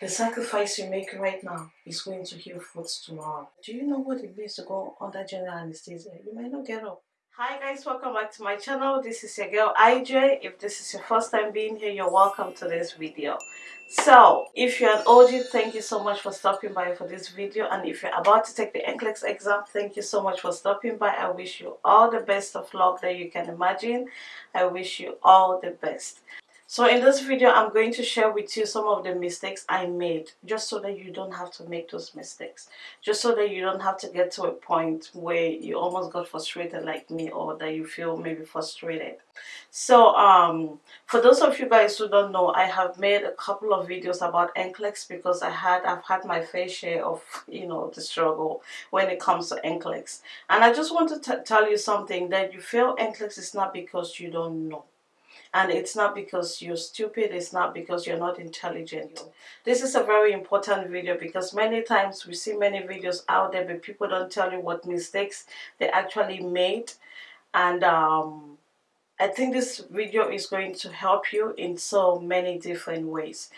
The sacrifice you make right now is going to heal fruits tomorrow. Do you know what it means to go under general anesthesia? You might not get up. Hi guys, welcome back to my channel. This is your girl IJ. If this is your first time being here, you're welcome to this video. So, if you're an OG, thank you so much for stopping by for this video. And if you're about to take the NCLEX exam, thank you so much for stopping by. I wish you all the best of luck that you can imagine. I wish you all the best. So in this video, I'm going to share with you some of the mistakes I made just so that you don't have to make those mistakes. Just so that you don't have to get to a point where you almost got frustrated like me or that you feel maybe frustrated. So um, for those of you guys who don't know, I have made a couple of videos about NCLEX because I had, I've had my fair share of, you know, the struggle when it comes to NCLEX. And I just want to tell you something that you feel NCLEX is not because you don't know and it's not because you're stupid it's not because you're not intelligent. This is a very important video because many times we see many videos out there but people don't tell you what mistakes they actually made. And um, I think this video is going to help you in so many different ways.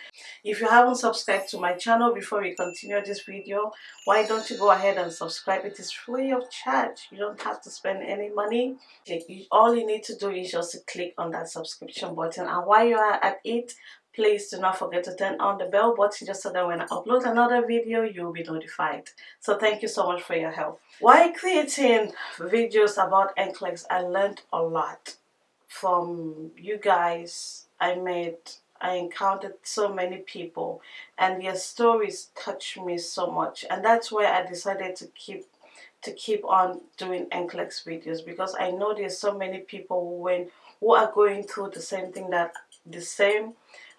If you haven't subscribed to my channel before we continue this video, why don't you go ahead and subscribe? It is free of charge. You don't have to spend any money. All you need to do is just click on that subscription button. And while you are at it, please do not forget to turn on the bell button just so that when I upload another video, you'll be notified. So thank you so much for your help. While creating videos about NCLEX, I learned a lot from you guys I met I encountered so many people and their stories touched me so much. And that's why I decided to keep to keep on doing NCLEX videos because I know there's so many people who went who are going through the same thing that the same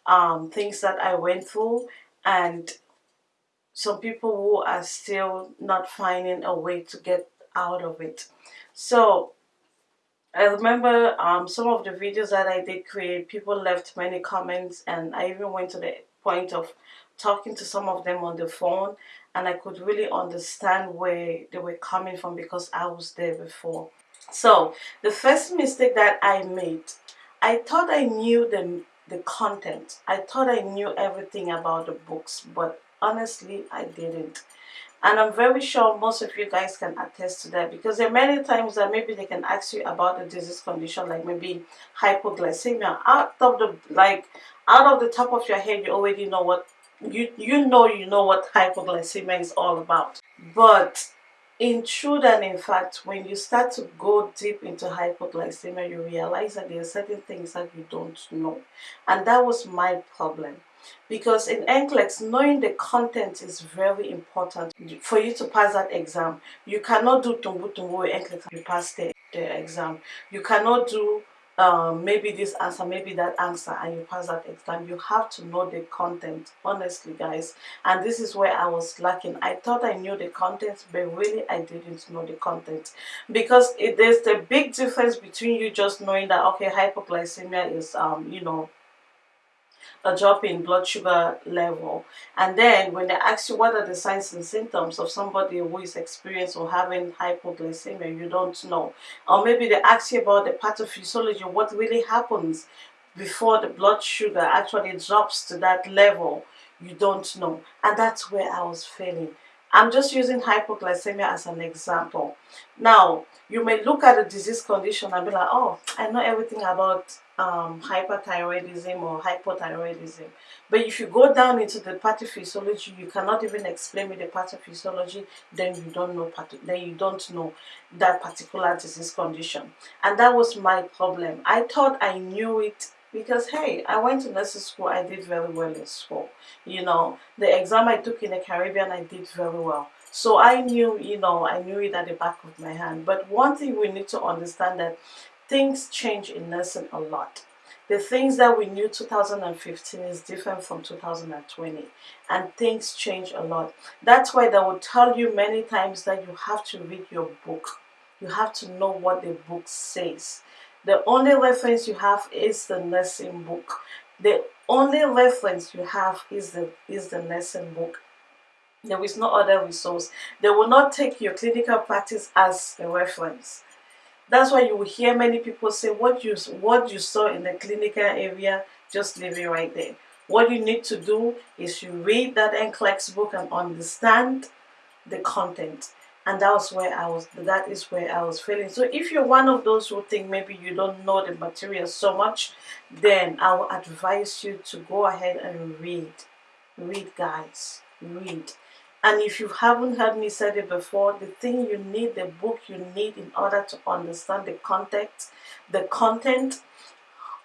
um, things that I went through and some people who are still not finding a way to get out of it. So I remember um, some of the videos that I did create, people left many comments and I even went to the point of talking to some of them on the phone and I could really understand where they were coming from because I was there before. So the first mistake that I made, I thought I knew the, the content. I thought I knew everything about the books, but honestly I didn't and I'm very sure most of you guys can attest to that because there are many times that maybe they can ask you about a disease condition like maybe hypoglycemia. Out of the like out of the top of your head you already know what you you know you know what hypoglycemia is all about. But in truth and in fact when you start to go deep into hypoglycemia you realize that there are certain things that you don't know. And that was my problem because in NCLEX, knowing the content is very important for you to pass that exam. You cannot do tumbu tumbu with NCLEX you pass the, the exam. You cannot do um, maybe this answer, maybe that answer, and you pass that exam. You have to know the content, honestly, guys. And this is where I was lacking. I thought I knew the content, but really I didn't know the content. Because it, there's the big difference between you just knowing that, okay, hypoglycemia is, um, you know, a drop in blood sugar level. And then when they ask you what are the signs and symptoms of somebody who is experiencing or having hypoglycemia you don't know. Or maybe they ask you about the pathophysiology what really happens before the blood sugar actually drops to that level you don't know. And that's where I was failing. I'm just using hypoglycemia as an example. Now you may look at a disease condition and be like oh I know everything about um, hyperthyroidism or hypothyroidism. But if you go down into the pathophysiology, you cannot even explain me the pathophysiology, then you don't know then you don't know that particular disease condition. And that was my problem. I thought I knew it because hey i went to nursing school i did very well in school you know the exam i took in the caribbean i did very well so i knew you know i knew it at the back of my hand but one thing we need to understand that things change in nursing a lot. The things that we knew 2015 is different from 2020 and things change a lot. That's why they will tell you many times that you have to read your book. You have to know what the book says. The only reference you have is the nursing book. The only reference you have is the, is the nursing book. There is no other resource. They will not take your clinical practice as a reference. That's why you will hear many people say what you what you saw in the clinical area, just leave it right there. what you need to do is you read that NCLEX book and understand the content. And that was where I was that is where I was feeling. So if you're one of those who think maybe you don't know the material so much then I will advise you to go ahead and read. Read guys. Read and if you haven't heard me say it before the thing you need the book you need in order to understand the context the content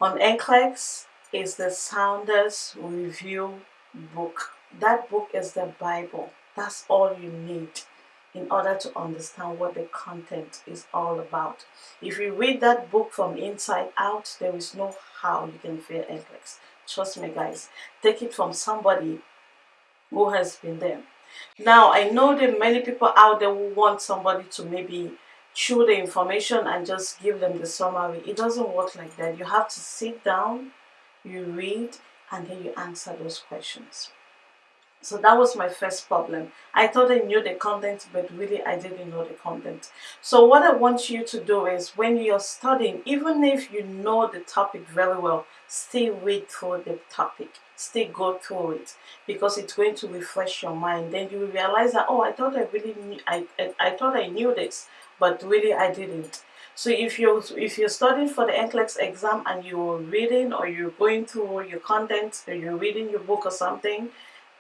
on NCLEX is the Saunders Review book that book is the Bible that's all you need in order to understand what the content is all about. If you read that book from inside out, there is no how you can fail NCLEX. Trust me guys, take it from somebody who has been there. Now, I know that many people out there who want somebody to maybe chew the information and just give them the summary. It doesn't work like that. You have to sit down, you read, and then you answer those questions. So that was my first problem. I thought I knew the content, but really I didn't know the content. So what I want you to do is when you're studying, even if you know the topic very well, still read through the topic. Still go through it because it's going to refresh your mind. Then you will realize that, oh, I thought I really knew, I, I, I thought I knew this, but really I didn't. So if you're if you're studying for the NCLEX exam and you're reading or you're going through your content or you're reading your book or something,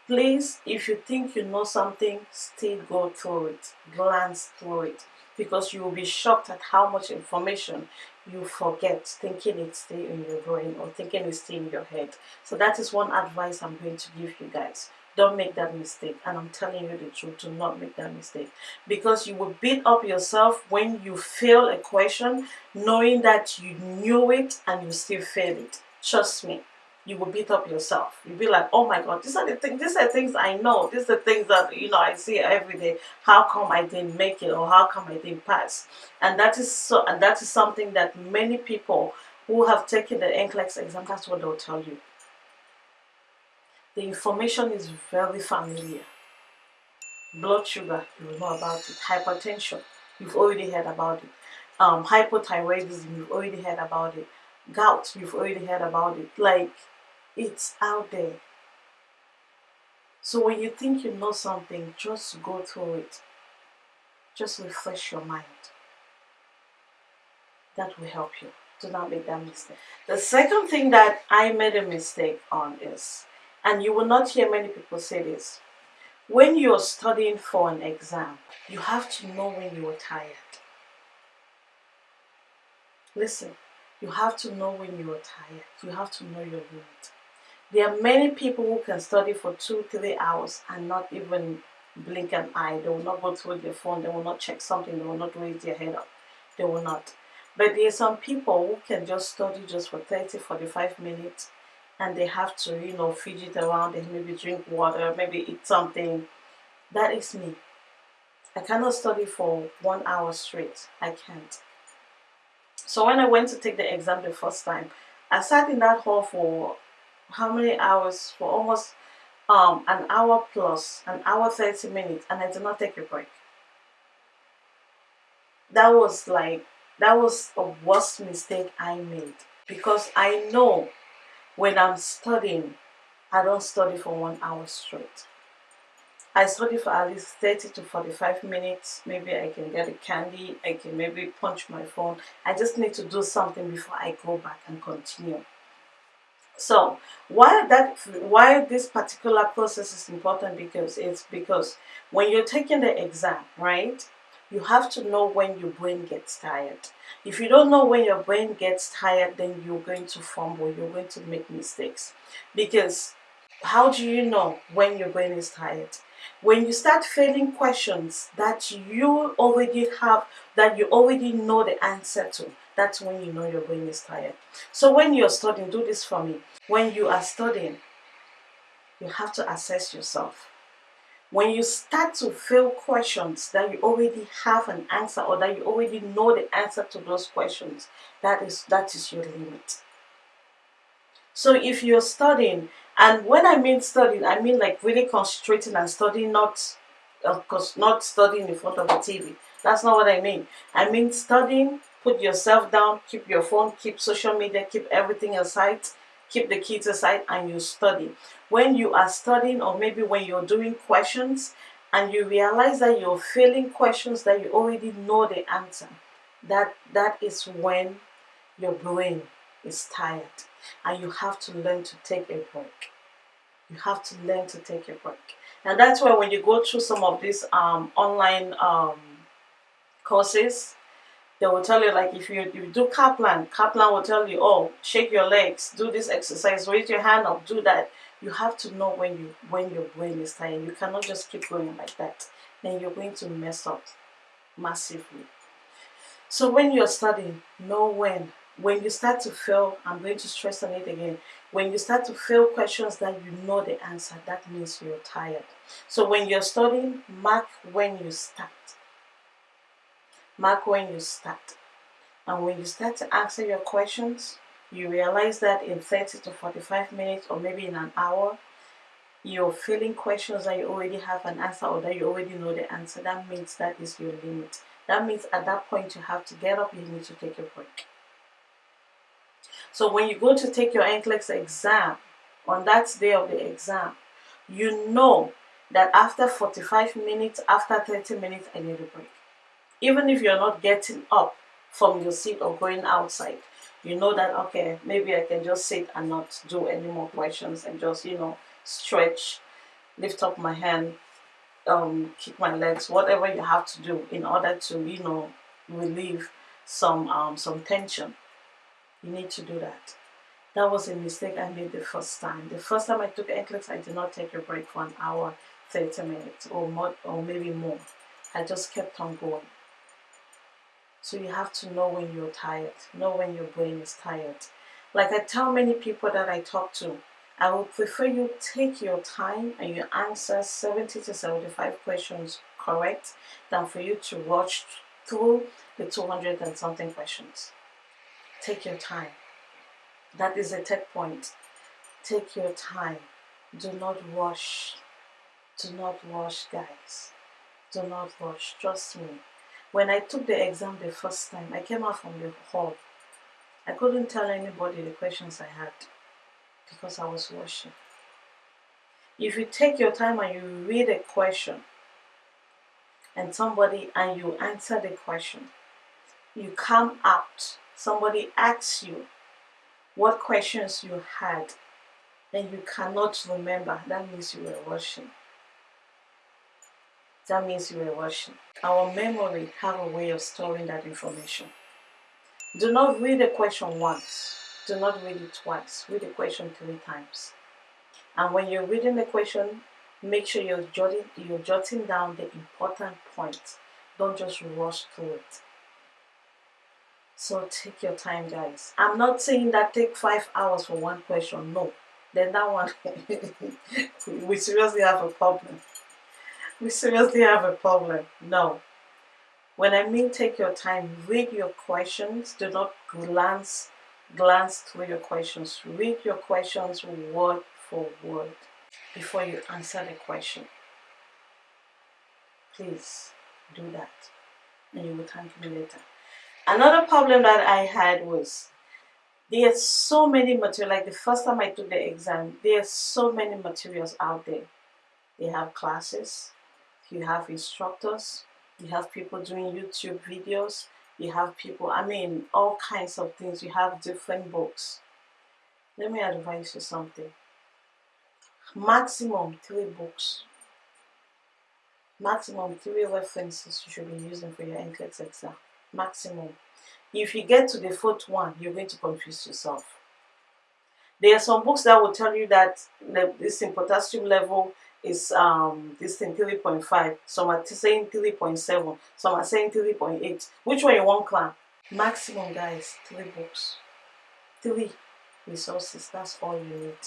Please, if you think you know something, still go through it, glance through it, because you will be shocked at how much information you forget thinking it's still in your brain or thinking it's still in your head. So that is one advice I'm going to give you guys. Don't make that mistake. And I'm telling you the truth, do not make that mistake. Because you will beat up yourself when you fail a question, knowing that you knew it and you still fail it. Trust me you will beat up yourself. You'll be like, oh my God, these are the things, these are things I know. These are things that, you know, I see every day. How come I didn't make it or how come I didn't pass? And that is so, and that is something that many people who have taken the NCLEX exam, that's what they'll tell you. The information is very familiar. Blood sugar, you know about it. Hypertension, you've already heard about it. Um, hypothyroidism, you've already heard about it. Gout, you've already heard about it. Like, it's out there. So when you think you know something, just go through it. Just refresh your mind. That will help you. Do not make that mistake. The second thing that I made a mistake on is, and you will not hear many people say this, when you're studying for an exam, you have to know when you are tired. Listen, you have to know when you are tired. You have to know your limit. There are many people who can study for two, three hours and not even blink an eye. They will not go through their phone. They will not check something. They will not raise their head up. They will not. But there are some people who can just study just for 30, 45 minutes and they have to, you know, fidget around and maybe drink water, maybe eat something. That is me. I cannot study for one hour straight. I can't. So when I went to take the exam the first time, I sat in that hall for how many hours for almost um, an hour plus, an hour 30 minutes, and I did not take a break. That was like, that was a worst mistake I made because I know when I'm studying, I don't study for one hour straight. I study for at least 30 to 45 minutes. Maybe I can get a candy. I can maybe punch my phone. I just need to do something before I go back and continue. So why that why this particular process is important because it's because when you're taking the exam, right? You have to know when your brain gets tired. If you don't know when your brain gets tired, then you're going to fumble, you're going to make mistakes. Because how do you know when your brain is tired? When you start failing questions that you already have, that you already know the answer to, that's when you know your brain is tired. So when you're studying, do this for me. When you are studying, you have to assess yourself. When you start to fail questions that you already have an answer or that you already know the answer to those questions, that is that is your limit. So if you're studying, and when I mean studying, I mean like really concentrating and studying, not of course not studying in front of the TV. That's not what I mean. I mean studying put yourself down, keep your phone, keep social media, keep everything aside, keep the kids aside and you study. When you are studying or maybe when you're doing questions and you realize that you're failing questions that you already know the answer, that that is when your brain is tired and you have to learn to take a break. You have to learn to take a break. And that's why when you go through some of these um, online um, courses, they will tell you like if you, you do Kaplan, Kaplan will tell you, oh, shake your legs, do this exercise, raise your hand up, do that. You have to know when you when your brain is tired. You cannot just keep going like that. Then you're going to mess up massively. So when you're studying, know when. When you start to fail, I'm going to stress on it again. When you start to fail questions that you know the answer, that means you're tired. So when you're studying, mark when you start Mark when you start. And when you start to answer your questions, you realize that in 30 to 45 minutes or maybe in an hour, you're filling questions that you already have an answer or that you already know the answer. That means that is your limit. That means at that point you have to get up, you need to take a break. So when you go to take your NCLEX exam, on that day of the exam, you know that after 45 minutes, after 30 minutes, I need a break even if you're not getting up from your seat or going outside you know that okay maybe I can just sit and not do any more questions and just you know stretch lift up my hand um, kick my legs whatever you have to do in order to you know relieve some um, some tension. You need to do that. That was a mistake I made the first time. The first time I took NCLEX I did not take a break for an hour 30 minutes or more or maybe more. I just kept on going so you have to know when you're tired, know when your brain is tired. Like I tell many people that I talk to, I would prefer you take your time and you answer 70 to 75 questions correct than for you to rush through the 200 and something questions. Take your time. That is the third point. Take your time. Do not rush. Do not rush, guys. Do not rush. Trust me. When I took the exam the first time, I came out from the hall. I couldn't tell anybody the questions I had because I was rushing. If you take your time and you read a question and somebody and you answer the question, you come out, somebody asks you what questions you had and you cannot remember, that means you were rushing that means you were watching. Our memory have a way of storing that information. Do not read the question once. Do not read it twice. Read the question three times. And when you're reading the question, make sure you're jotting, you're jotting down the important points. Don't just rush through it. So take your time, guys. I'm not saying that take five hours for one question. No. Then that one, we seriously have a problem we seriously have a problem. No. When I mean take your time, read your questions. Do not glance glance through your questions. Read your questions word for word before you answer the question. Please do that and you will thank me later. Another problem that I had was there are so many material like the first time I took the exam there are so many materials out there they have classes you have instructors, you have people doing YouTube videos, you have people, I mean, all kinds of things. You have different books. Let me advise you something. Maximum three books. Maximum three references you should be using for your NCLEX exam. Maximum. If you get to the fourth one, you're going to confuse yourself. There are some books that will tell you that this in potassium level is um this thing 3.5 some are saying 3.7 some are saying 3.8 which one you want clan? Maximum guys three books. Three resources that's all you need.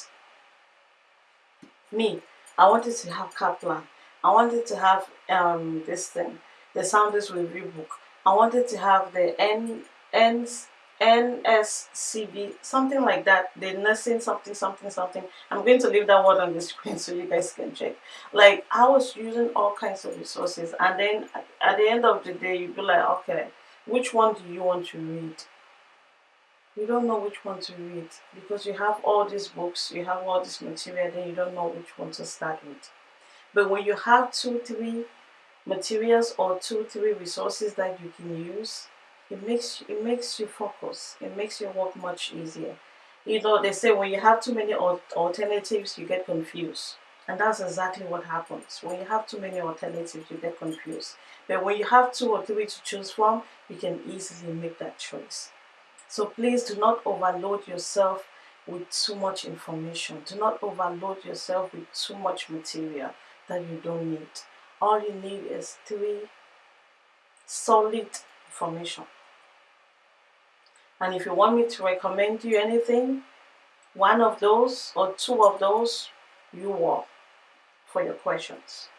Me i wanted to have kaplan i wanted to have um this thing the Saunders review book. I wanted to have the n ends NSCB, something like that. The nursing something, something, something. I'm going to leave that word on the screen so you guys can check. Like, I was using all kinds of resources. And then at the end of the day, you'd be like, okay, which one do you want to read? you don't know which one to read because you have all these books, you have all this material, then you don't know which one to start with. But when you have two, three materials or two, three resources that you can use, it makes it makes you focus. It makes your work much easier. You know, they say when you have too many alternatives, you get confused. And that's exactly what happens. When you have too many alternatives, you get confused. But when you have two or three to choose from, you can easily make that choice. So please do not overload yourself with too much information. Do not overload yourself with too much material that you don't need. All you need is three solid information. And if you want me to recommend you anything, one of those or two of those, you want for your questions.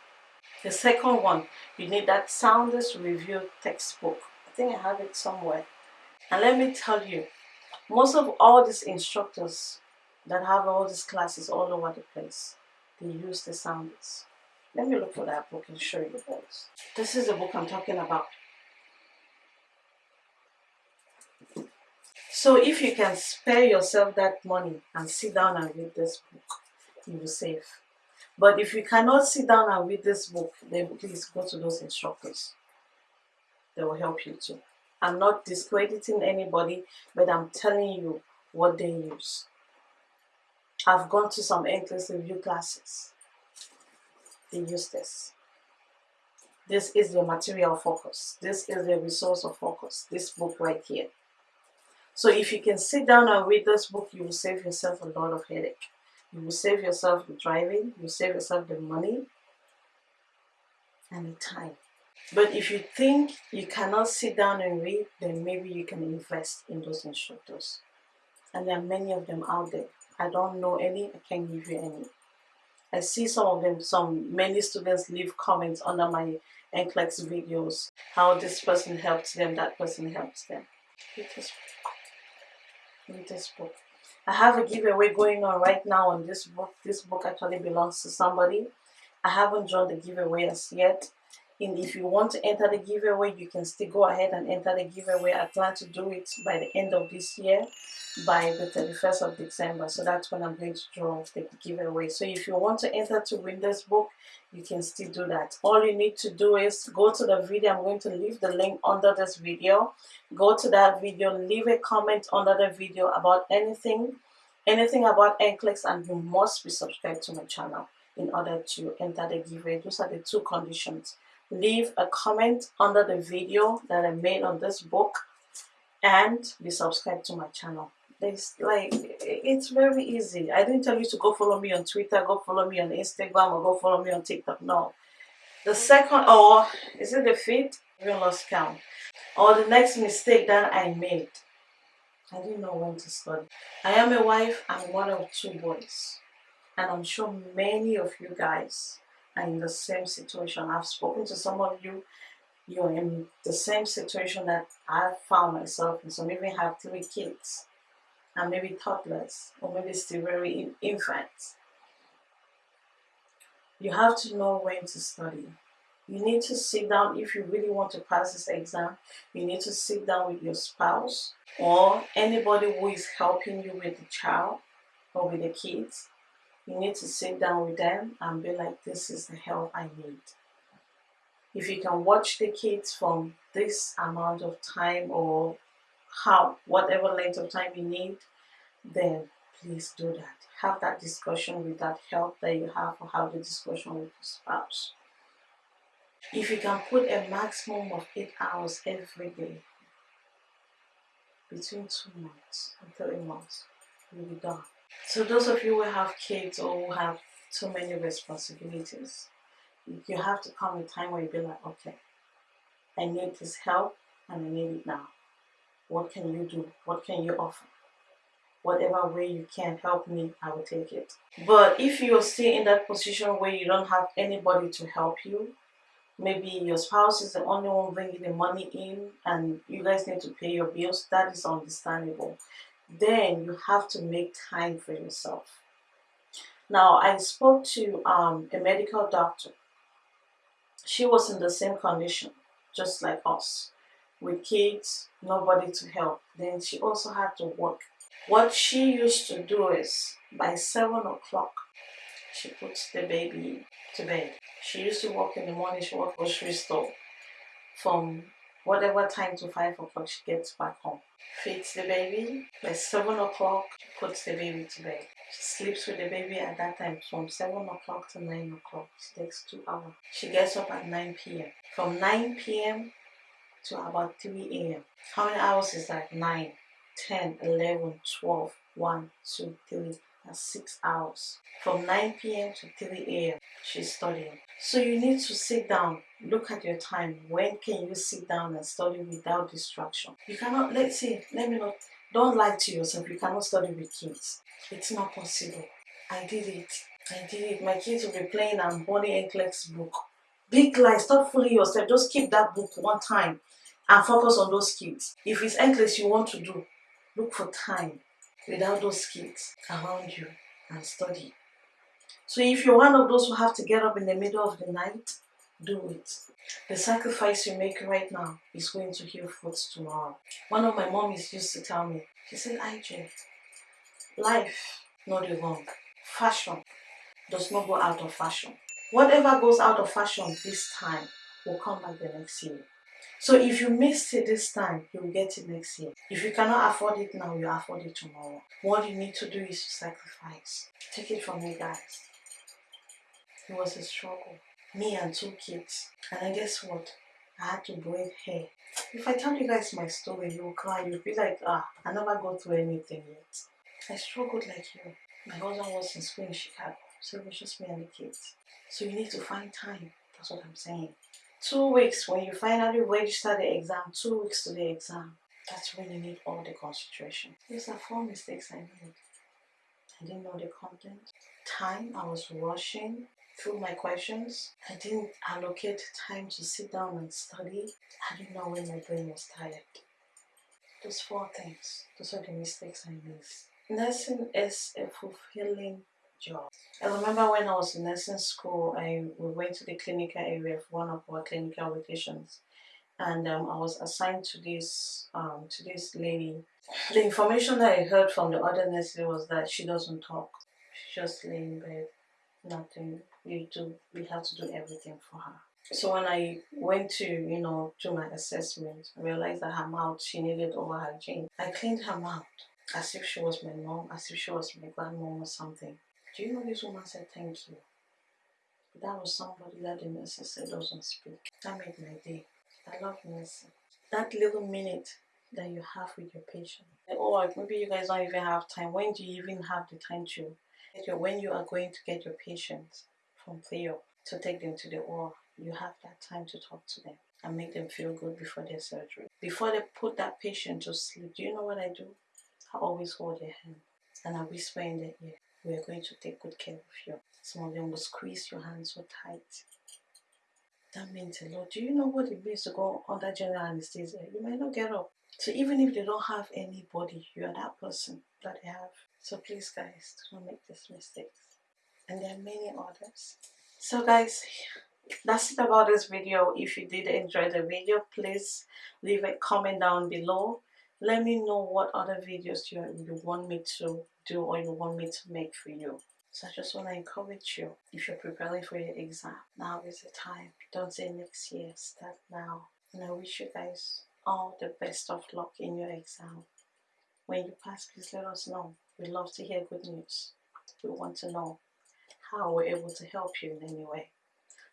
The second one, you need that Saunders Review textbook. I think I have it somewhere. And let me tell you, most of all these instructors that have all these classes all over the place, they use the Saunders. Let me look for that book and show you guys. This is the book I'm talking about. So if you can spare yourself that money and sit down and read this book, you will save. But if you cannot sit down and read this book, then please go to those instructors. They will help you too. I'm not discrediting anybody, but I'm telling you what they use. I've gone to some NCLEX review classes. They use this. This is the material focus. This is the resource of focus. This book right here. So if you can sit down and read this book, you will save yourself a lot of headache. You will save yourself the driving, you save yourself the money and the time. But if you think you cannot sit down and read, then maybe you can invest in those instructors. And there are many of them out there. I don't know any, I can't give you any. I see some of them, some many students leave comments under my NCLEX videos, how this person helps them, that person helps them. This book. This book. I have a giveaway going on right now on this book. This book actually belongs to somebody. I haven't joined the giveaway as yet. And if you want to enter the giveaway, you can still go ahead and enter the giveaway. I plan to do it by the end of this year, by the 31st of December. So that's when I'm going to draw the giveaway. So if you want to enter to win this book, you can still do that. All you need to do is go to the video. I'm going to leave the link under this video. Go to that video, leave a comment under the video about anything, anything about NCLEX, and you must be subscribed to my channel in order to enter the giveaway. Those are the two conditions leave a comment under the video that I made on this book and be subscribed to my channel. It's like it's very easy. I didn't tell you to go follow me on Twitter, go follow me on Instagram, or go follow me on TikTok. No. The second, or is it the fifth? Even lost count. Or the next mistake that I made. I didn't know when to study. I am a wife. I'm one of two boys, and I'm sure many of you guys are in the same situation. I've spoken to some of you, you're in the same situation that I found myself in. Some even have three kids and maybe toddlers or maybe still very infants. You have to know when to study. You need to sit down if you really want to pass this exam. You need to sit down with your spouse or anybody who is helping you with the child or with the kids you need to sit down with them and be like, this is the help I need. If you can watch the kids from this amount of time or how, whatever length of time you need, then please do that. Have that discussion with that help that you have or have the discussion with your spouse. If you can put a maximum of eight hours every day, between two months and three months, you'll be done. So those of you who have kids or who have too many responsibilities, you have to come a time where you be like, okay, I need this help and I need it now. What can you do? What can you offer? Whatever way you can help me, I will take it. But if you're still in that position where you don't have anybody to help you, maybe your spouse is the only one bringing the money in and you guys need to pay your bills, that is understandable then you have to make time for yourself. Now, I spoke to um, a medical doctor. She was in the same condition, just like us. with kids, nobody to help. Then she also had to work. What she used to do is by 7 o'clock, she puts the baby to bed. She used to work in the morning, she worked grocery store. From whatever time to 5 o'clock, she gets back home. Feeds the baby. By 7 o'clock, she puts the baby to bed. She sleeps with the baby at that time from 7 o'clock to 9 o'clock. She takes 2 hours. She gets up at 9 p.m. From 9 p.m. to about 3 a.m. How many hours is that? 9, 10, 11, 12, 1, 2, 3, that's 6 hours. From 9 p.m. to 3 a.m. she's studying. So you need to sit down, look at your time. When can you sit down and study without distraction? You cannot, let's see, let me not, don't lie to yourself. You cannot study with kids. It's not possible. I did it. I did it. My kids will be playing on Bonnie Enkler's book. Big lie. Stop fooling yourself. Just keep that book one time and focus on those kids. If it's NCLEX you want to do, look for time without those kids around you and study. So if you're one of those who have to get up in the middle of the night, do it. The sacrifice you make right now is going to heal fruits tomorrow. One of my mommies used to tell me, she said, IJ, life, not the wrong. Fashion does not go out of fashion. Whatever goes out of fashion this time will come back the next year. So if you missed it this time, you will get it next year. If you cannot afford it now, you'll afford it tomorrow. What you need to do is to sacrifice. Take it from me, guys. It was a struggle. Me and two kids. And I guess what? I had to braid hair. If I tell you guys my story, you will cry. You'll be like, ah, I never go through anything yet. I struggled like you. My husband was in school in Chicago, so it was just me and the kids. So you need to find time. That's what I'm saying two weeks when you finally register the exam two weeks to the exam that's when you need all the concentration these are four mistakes i made i didn't know the content time i was rushing through my questions i didn't allocate time to sit down and study i didn't know when my brain was tired those four things those are the mistakes i made nursing is a fulfilling job. I remember when I was in nursing school, I we went to the clinical area for one of our clinical vacations, and um, I was assigned to this um, to this lady. The information that I heard from the other nurses was that she doesn't talk. She just lay in bed, nothing. We do we have to do everything for her. So when I went to, you know, do my assessment, I realized that her mouth, she needed over hygiene. I cleaned her mouth as if she was my mom, as if she was my grandmom or something. Do you know this woman said thank you? That was somebody that the nurse said doesn't speak. That made my day. I love nursing. That little minute that you have with your patient. Oh, maybe you guys don't even have time. When do you even have the time to when you are going to get your patients from Theo to take them to the OR, you have that time to talk to them and make them feel good before their surgery. Before they put that patient to sleep, do you know what I do? I always hold their hand and I whisper in their ear, we are going to take good care of you. Some of them will squeeze your hand so tight. That means a lot. Do you know what it means to go under general anesthesia? You might not get up. So even if they don't have anybody, you are that person that they have. So please guys, do not make these mistakes. And there are many others. So guys, that's it about this video. If you did enjoy the video, please leave a comment down below. Let me know what other videos you, you want me to do or you want me to make for you. So I just want to encourage you. If you're preparing for your exam now is the time. Don't say next year start now. And I wish you guys all the best of luck in your exam. When you pass please let us know we love to hear good news we want to know how we're able to help you in any way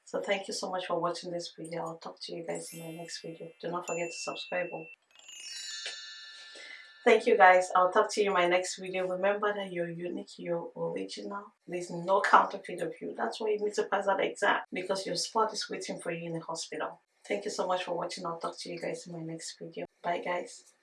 so thank you so much for watching this video i'll talk to you guys in my next video do not forget to subscribe Thank you guys. I'll talk to you in my next video. Remember that you're unique, you're original. There's no counterfeit of you. That's why you need to pass that exam because your spot is waiting for you in the hospital. Thank you so much for watching. I'll talk to you guys in my next video. Bye guys.